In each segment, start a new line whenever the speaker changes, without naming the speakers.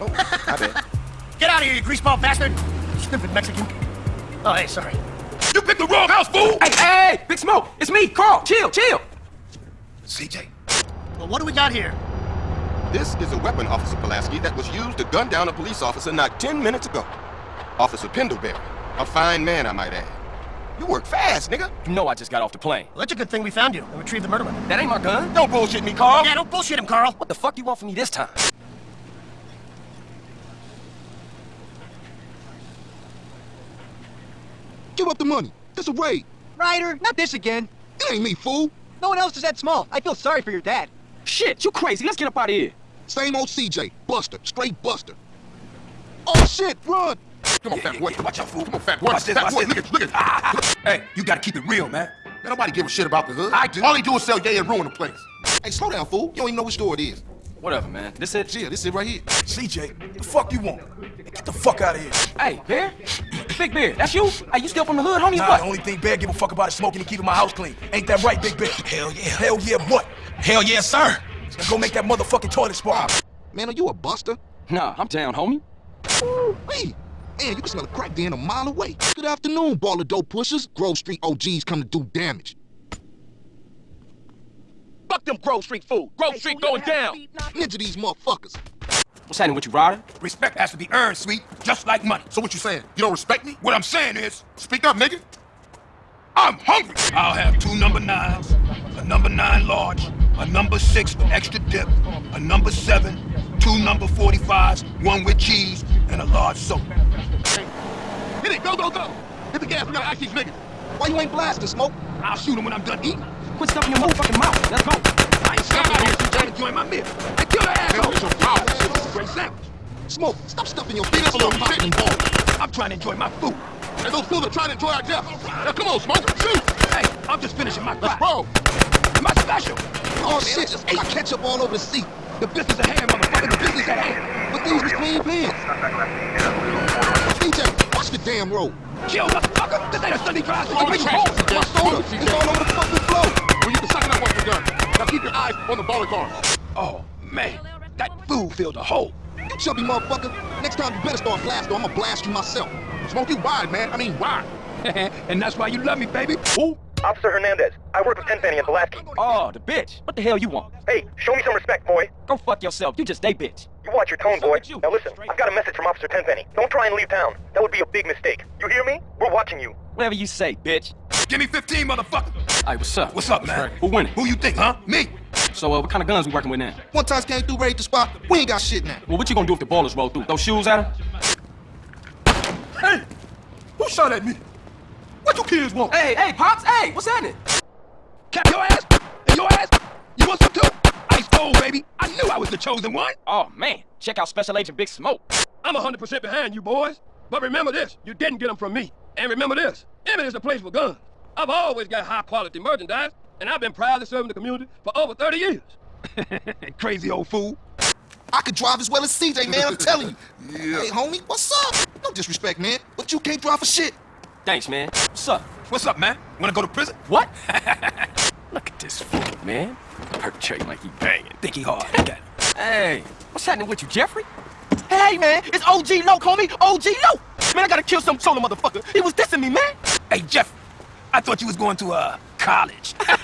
Oh, my bad.
Get out of here, you greaseball bastard! Stupid Mexican. Oh, hey, sorry.
You picked the wrong house, fool!
Hey, hey, Big Smoke, it's me, Carl. Chill, chill.
CJ.
Well, what do we got here?
This is a weapon, Officer Pulaski, that was used to gun down a police officer not 10 minutes ago. Officer Pendelbury. A fine man, I might add. You work fast, nigga.
You know I just got off the plane.
Well, that's a good thing we found you and retrieved the murder weapon.
That ain't my gun.
Don't bullshit me, Carl.
Yeah, don't bullshit him, Carl.
What the fuck do you want from me this time?
Give up the money. It's a raid.
Ryder, not this again.
It ain't me, fool.
No one else is that small. I feel sorry for your dad.
Shit, you crazy. Let's get up out of here.
Same old CJ. Buster. Straight Buster. Oh, shit. Run.
Come on, fat boy. Watch out, fool. Come on, fat boy. Watch this,
Fat
watch
boy,
this.
look at, look at. Ah.
Hey, you gotta keep it real, man.
Man, nobody give a shit about the hood.
I do.
All he do is sell gay and ruin the place. Hey, slow down, fool. You don't even know which store it is.
Whatever, man. This it?
Yeah, this is it right here.
CJ, the fuck you want? Get the fuck out of here.
Hey, Bear? Big Bear, that's you? Are you still from the hood, homie?
Nah,
what?
the only thing Bear give a fuck about is smoking and keeping my house clean. Ain't that right, Big Bear? Hell yeah. Hell yeah, what? Hell yeah, sir. Now go make that motherfucking toilet spark.
Man, are you a buster?
Nah, I'm down, homie.
Hey, man, you can smell a crack den a mile away. Good afternoon, ball of dope pushers. Grove Street OGs come to do damage.
Fuck them Grove Street fool. Grove Street going down.
Ninja these motherfuckers.
What's happening with you, Ryder?
Respect has to be earned, sweet, just like money.
So what you saying? You don't respect me?
What I'm saying is,
Speak up, nigga.
I'm hungry. I'll have two number nines, a number nine large, a number six with extra dip, a number seven, two number 45s, one with cheese, and a large soda.
Hit it, go, go, go. Hit the gas, we gotta ask these niggas. Why you ain't blasting, Smoke?
I'll shoot him when I'm done eating.
Quit stuffing your motherfucking mouth. Let's go.
I ain't stuck out here since trying to enjoy my meal. Hey, kill the asshole!
A foul.
This is a great.
Smoke, stop stuffing your fingers a little popping ball.
I'm trying to enjoy my food.
And those fools are trying to enjoy our death. Now come on, Smoke, shoot.
Hey, I'm just finishing my fry.
roll.
My special.
Oh, shit, just ate ketchup all over the seat.
The business at hand, motherfucker. The business at hand.
But these was clean pants. DJ, watch the damn road.
Kill, motherfucker. This ain't a Sunday drive.
Oh,
Make
the
me
trash.
home.
My soda. It's all over the fucking floor. Well, you can suck it up once we're done. Now keep your eyes on the bowling car.
Oh, man. That food filled a hole.
You chubby motherfucker. Next time you better start blasting or I'm gonna blast you myself. Smoke you wide, man. I mean wide.
and that's why you love me, baby. Ooh.
Officer Hernandez, I work with Tenpenny and Pulaski.
Oh, the bitch. What the hell you want?
Hey, show me some respect, boy.
Go fuck yourself. You just a bitch.
You watch your tone, boy.
you.
Now listen, I've got a message from Officer Tenpenny. Don't try and leave town. That would be a big mistake. You hear me? We're watching you.
Whatever you say, bitch.
Give me 15, motherfucker.
Hey, what's up?
What's up, man?
Who winning?
Who you think, huh? Me.
So, uh, what kind of guns we working with now?
One time came through, raid the spot. We ain't got shit now.
Well, what you gonna do if the ballers roll through? Throw shoes at them?
Hey, who shot at me? What you kids want?
Hey, hey, Pops, hey, what's happening?
Cap your ass? And your ass? You want some too? Ice cold, baby. I knew I was the chosen one.
Oh, man. Check out Special Agent Big Smoke.
I'm 100% behind you, boys. But remember this, you didn't get them from me. And remember this, Emmet is the place for guns. I've always got high-quality merchandise, and I've been proudly serving the community for over 30 years. Crazy old fool.
I could drive as well as CJ, man. I'm telling you. Hey, homie, what's up? No disrespect, man, but you can't drive for shit.
Thanks, man. What's up?
What's up, man? Wanna go to prison?
What? Look at this fool, man. Perpetrating like he banging.
Think he hard. Got.
Hey, what's happening with you, Jeffrey? Hey, man, it's OG Loc, homie. OG Loc. Man, I gotta kill some solo motherfucker. He was dissing me, man.
Hey, Jeff. I thought you was going to, uh, college.
Man,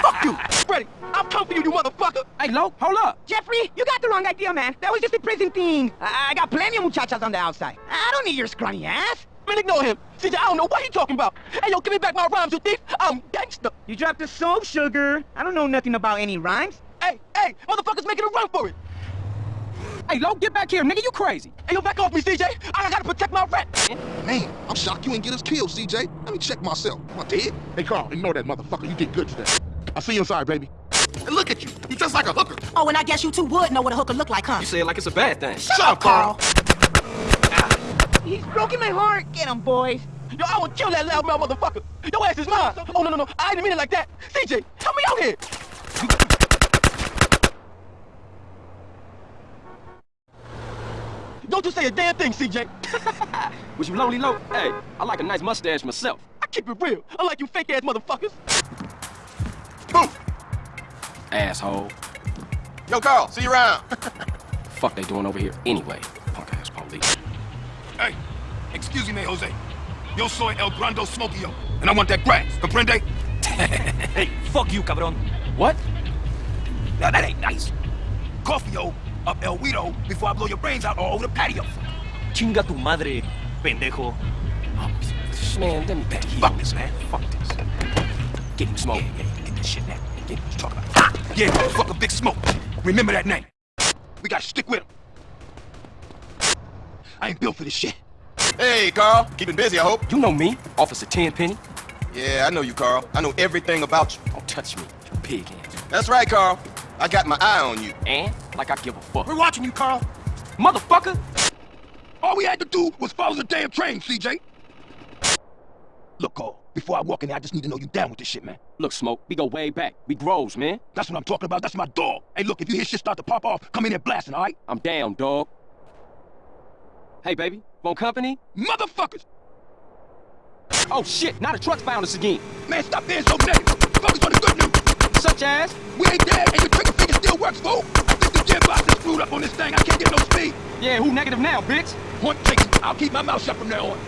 fuck you.
Ready? I'm coming for you, you motherfucker.
Hey, Loc, hold up.
Jeffrey, you got the wrong idea, man. That was just a prison thing. I, I got plenty of muchachas on the outside. I don't need your scrawny ass.
Man, ignore him. CJ, I don't know what he talking about. Hey, yo, give me back my rhymes, you thief. I'm gangster.
You dropped the soap, sugar. I don't know nothing about any rhymes.
Hey, hey, motherfuckers making a run for it. Hey, Loc, get back here, nigga. You crazy. Hey, yo, back off me, CJ. I gotta protect my rep.
Man, I'm shocked you ain't get us killed, CJ. Let me check myself. Am I dead? Hey, Carl, ignore that motherfucker. You did good today. I'll see you inside, baby. Hey, look at you. You just like a hooker.
Oh, and I guess you two would know what a hooker look like, huh?
You say it like it's a bad thing.
Shut up, Carl.
He's broken my heart. Get him, boys.
Yo, I would kill that loudmouth motherfucker. Your ass is mine. Oh, no, no, no. I didn't mean it like that. CJ, help me out here. Don't you say a damn thing, CJ. Was you lonely, low? Hey, I like a nice mustache myself. I keep it real. Unlike you fake-ass motherfuckers.
Move.
Asshole.
Yo, Carl, see you around.
fuck they doing over here anyway? Punk ass police.
Hey, excuse me, Jose. Yo soy El Grando Smokio, and I want that grass, comprende?
Hey, fuck you, cabron.
What?
Now, that ain't nice. Coffee-o up El Guido before I blow your brains out all over the patio. Chinga tu madre, pendejo.
Man, let me back here.
Fuck this, man.
Fuck this.
Get him smoke. Yeah, yeah, get this shit now. Get what you talking about. Yeah, motherfucker, Big Smoke. Remember that name. We gotta stick with him. I ain't built for this shit.
Hey, Carl. Keeping busy, I hope.
You know me, Officer Tenpenny.
Yeah, I know you, Carl. I know everything about you.
Don't touch me, you pig hands.
That's right, Carl. I got my eye on you.
And, like I give a fuck.
We're watching you, Carl.
Motherfucker!
All we had to do was follow the damn train, CJ. Look, Carl, before I walk in there, I just need to know you down with this shit, man.
Look, Smoke, we go way back. We grows, man.
That's what I'm talking about. That's my dog. Hey, look, if you hear shit start to pop off, come in there blasting, all right?
I'm down, dog. Hey, baby, want company?
Motherfuckers!
Oh, shit, now the truck's found us again.
Man, stop being so negative. Focus on the good news.
Such as?
We ain't dead, and your trigger finger still works, fool. I think the gear box is screwed up on this thing. I can't get no speed.
Yeah, who negative now, bitch?
Point taken. I'll keep my mouth shut from now on.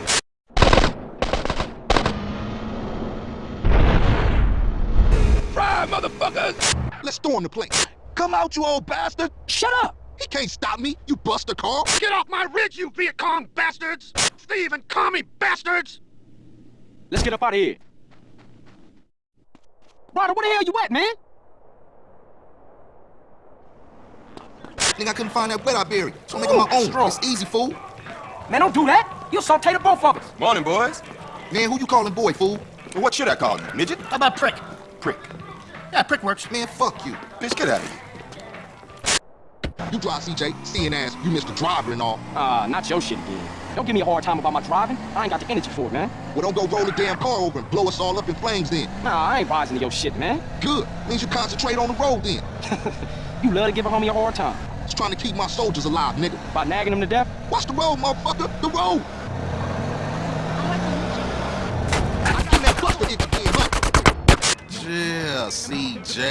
Fry, motherfuckers!
Let's storm the place. Come out, you old bastard.
Shut up!
He can't stop me, you buster, Carl.
Get off my ridge, you Viet Cong bastards! Steve and commie bastards!
Let's get up out of here. Ryder, where the hell you at, man?
Think I couldn't find that wet I buried, so I'm making my own.
strong.
It's easy, fool.
Man, don't do that. You'll saute the both of us.
Morning, boys.
Man, who you calling boy, fool?
Well, what should I call you, midget?
How about prick?
Prick.
Yeah, prick works.
Man, fuck you.
Bitch, get out of here.
You drive, CJ. Seeing ass, you missed the driver and all.
Ah, not your shit again. Don't give me a hard time about my driving. I ain't got the energy for it, man.
Well, don't go roll the damn car over and blow us all up in flames then.
Nah, I ain't rising to your shit, man.
Good. Means you concentrate on the road then.
You love to give a homie a hard time.
Just trying to keep my soldiers alive, nigga.
By nagging them to death?
Watch the road, motherfucker. The road. I get that buster itch again, huh?
Yeah, CJ.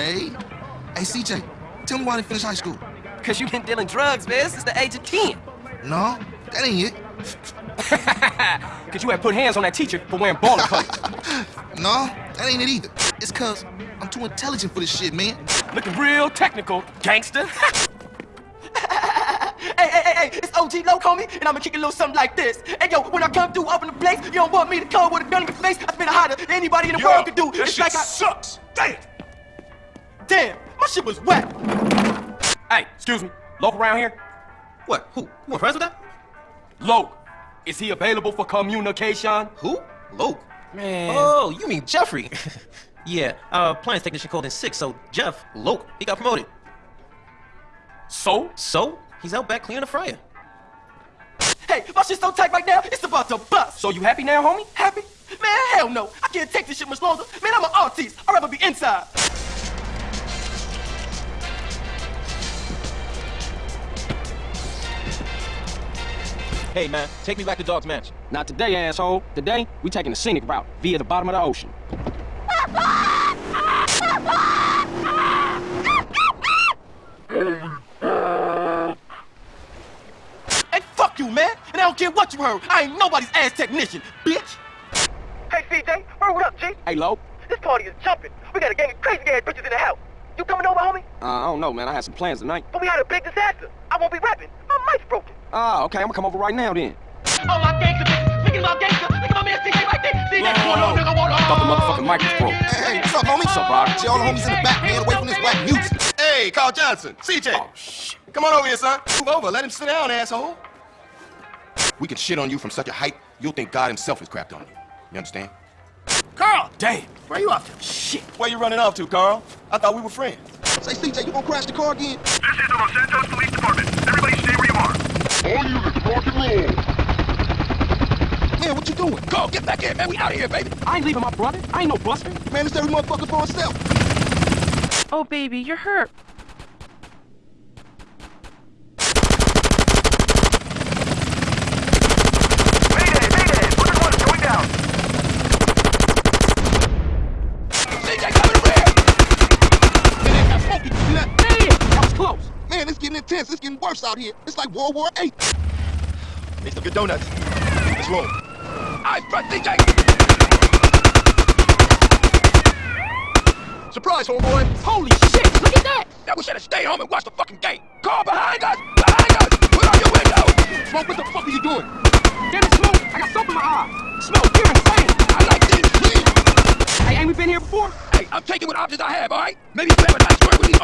Hey, CJ, tell me why they finished high school.
Cause you been dealing drugs, man, since the age of 10.
No, that ain't it.
Cause you had put hands on that teacher for wearing baller colors.
No, that ain't it either. It's cause I'm too intelligent for this shit, man.
Looking real technical, gangster.
Hey, hey, hey, hey, it's OG Loc, homie, and I'ma kick a little something like this. Hey, yo, when I come through, open the place, you don't want me to come with a gun in your face. I spit harder than anybody in the world could do.
This
it's
shit
like I...
sucks. Damn.
Damn, my shit was wet.
hey, excuse me. Loc around here?
What, who? You want friends with that?
Loc. Is he available for communication?
Who? Loc.
Man.
Oh, you mean Jeffrey. yeah, our appliance technician called in sick, so Jeff, Loc, he got promoted.
So?
So, he's out back cleaning the fryer. Hey, my shit's so tight right now, it's about to bust.
So you happy now, homie?
Happy? Man, hell no. I can't take this shit much longer. Man, I'm an artist. I'd rather be inside.
Hey, man, take me back to Dog's Mansion.
Not today, asshole. Today, we taking the scenic route via the bottom of the ocean.
Hey, fuck you, man. And I don't care what you heard. I ain't nobody's ass technician, bitch.
Hey, CJ, word up, G.
Hey, Lo.
This party is jumping. We got a gang of crazy ass bitches in the house. You coming over, homie?
Uh, I don't know, man. I had some plans tonight.
But we had a big disaster. I won't be rapping. My mic's broken.
Ah, okay. I'm gonna come over right now then.
Oh, my gangster bitches. Speaking about gangster, look at my man CJ right there. See that going on, nigga? What
I thought the motherfucking mic was broke.
Hey, hey, what's up, homie?
What's up, Ryder?
See all the homies in the back, man, away from this whack music.
Hey, Carl Johnson. CJ.
Oh, shit.
Come on over here, son. Move over. Let him sit down, asshole. We can shit on you from such a height, you'll think God himself has crapped on you. You understand?
Carl,
Damn.
where you off to?
Shit.
Where you running off to, Carl? I thought we were friends.
Say, CJ, you gonna crash the car again?
This is the Los Santos Police Are.
All units, rock and. Man, what you doing?
Carl, get back here, man. We out of here, baby.
I ain't leaving my brother. I ain't no buster.
Man, this every motherfucker for himself.
Oh, baby, you're hurt.
Mayday, mayday. One one is going down.
CJ, coming over here.
Man, they got smoky. You see that?
Damn, that was close.
Man, it's getting intense. It's getting worse out out here. It's like World War VIII.
Make some good donuts. Let's roll. I front DJ! Surprise, homeboy!
Holy shit, look at that!
Now we should have stayed home and watched the fucking game. Car behind us! Behind us! Put on your window!
Smoke, what the fuck are you doing?
Damn it, Smoke, I got soap in my eye. Smoke, you're insane.
I like this, please!
Hey, ain't we been here before?
Hey, I'm taking what options I have, alright? Maybe you have a nice word with these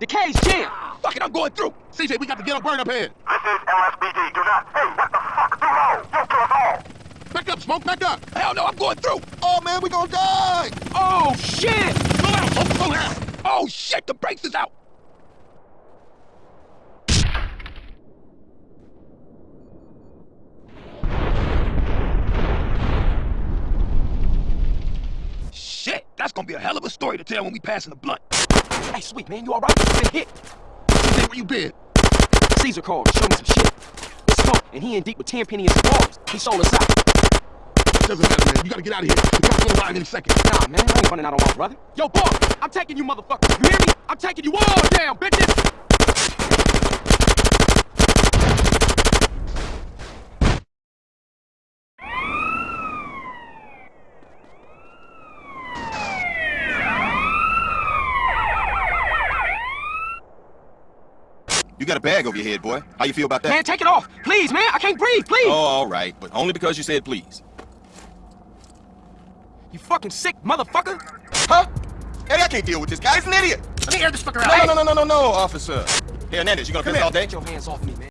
The
cage jammed.
Fuck it, I'm going through!
CJ, we got to get a burn up here.
This is LSPD. Do not. Hey, what the fuck? Do low. You'll kill us all.
Back up, Smoke, back up.
Hell no, I'm going through!
Oh, man, we gonna die.
Oh, shit!
Slow down, Smoke, slow down.
Oh, shit! The brakes is out! Shit! That's gonna be a hell of a story to tell when we pass in the blunt.
Hey, sweet man, you all right? You been hit?
CJ, where you been?
Cesar called to show me some shit. It's Smoke, and he in deep with Tenpenny and cigars. He sold us out.
Doesn't matter, man. You gotta get out of here. The cops gonna arrive any second.
Nah, man, I ain't running out on my brother. Yo, boss, I'm taking you motherfuckers. You hear me? I'm taking you all down, bitches.
Got a bag over your head, boy. How you feel about that?
Man, take it off. Please, man. I can't breathe. Please.
Oh, all right, but only because you said please.
You fucking sick motherfucker.
Huh? Eddie, I can't deal with this guy. He's an idiot.
Let me air this fucker
No, no, no, no, no, no, officer. Hey, Hernandez, you gonna piss all day?
Get your hands off me, man.